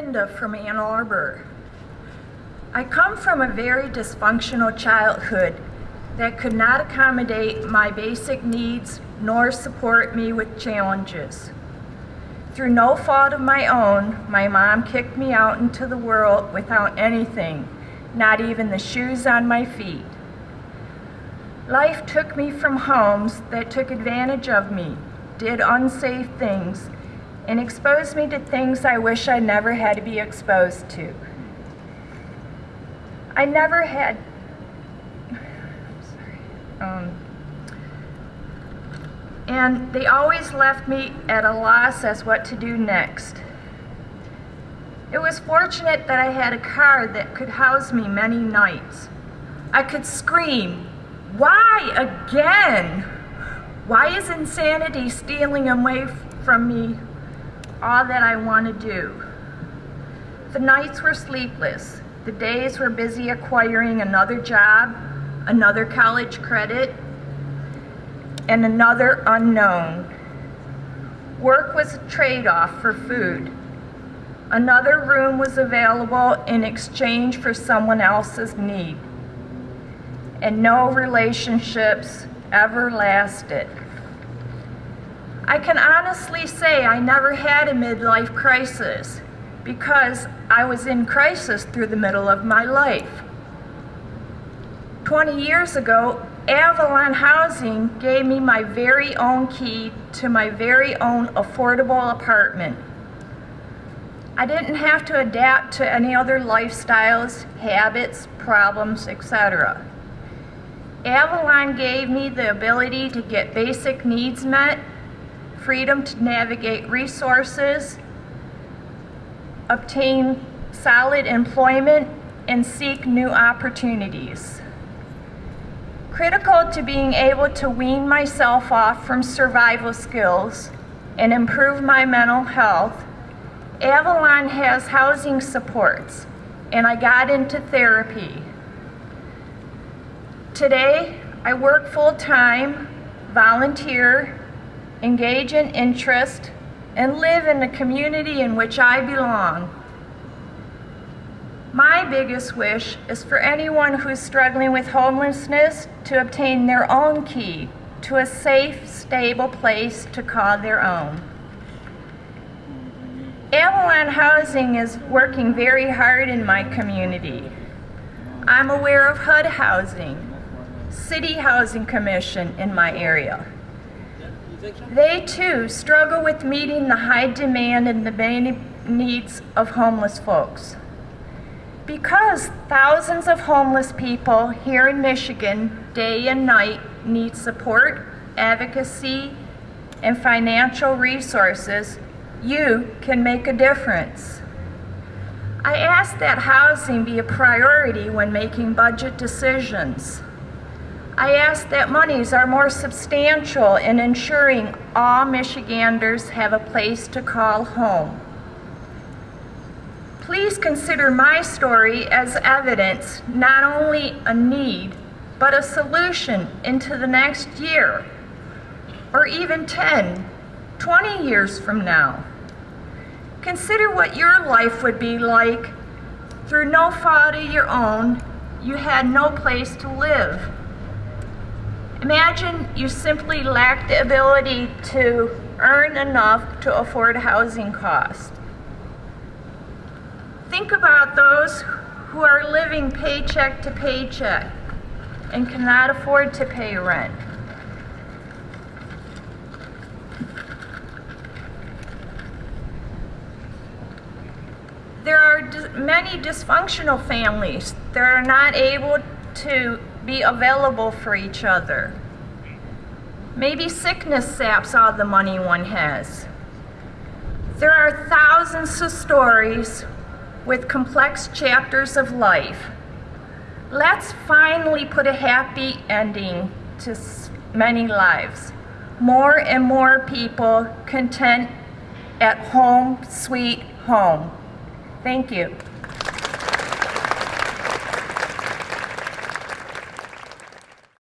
Linda from Ann Arbor. I come from a very dysfunctional childhood that could not accommodate my basic needs nor support me with challenges. Through no fault of my own, my mom kicked me out into the world without anything, not even the shoes on my feet. Life took me from homes that took advantage of me, did unsafe things, and exposed me to things I wish I never had to be exposed to. I never had, um, and they always left me at a loss as what to do next. It was fortunate that I had a car that could house me many nights. I could scream, why again? Why is insanity stealing away from me all that I want to do? The nights were sleepless. The days were busy acquiring another job, another college credit, and another unknown. Work was a trade-off for food. Another room was available in exchange for someone else's need. And no relationships ever lasted. I can honestly say I never had a midlife crisis because I was in crisis through the middle of my life. 20 years ago, Avalon Housing gave me my very own key to my very own affordable apartment. I didn't have to adapt to any other lifestyles, habits, problems, etc. Avalon gave me the ability to get basic needs met, freedom to navigate resources, obtain solid employment, and seek new opportunities. Critical to being able to wean myself off from survival skills and improve my mental health, Avalon has housing supports, and I got into therapy. Today, I work full-time, volunteer, engage in interest, and live in the community in which I belong. My biggest wish is for anyone who's struggling with homelessness to obtain their own key to a safe, stable place to call their own. Avalon Housing is working very hard in my community. I'm aware of HUD Housing, City Housing Commission in my area. They too struggle with meeting the high demand and the many needs of homeless folks. Because thousands of homeless people here in Michigan, day and night, need support, advocacy, and financial resources, you can make a difference. I ask that housing be a priority when making budget decisions. I ask that monies are more substantial in ensuring all Michiganders have a place to call home. Please consider my story as evidence, not only a need, but a solution into the next year, or even 10, 20 years from now. Consider what your life would be like through no fault of your own, you had no place to live. Imagine you simply lack the ability to earn enough to afford housing costs. Think about those who are living paycheck to paycheck and cannot afford to pay rent. There are many dysfunctional families that are not able to be available for each other. Maybe sickness saps all the money one has. There are thousands of stories with complex chapters of life. Let's finally put a happy ending to many lives. More and more people content at home, sweet home. Thank you.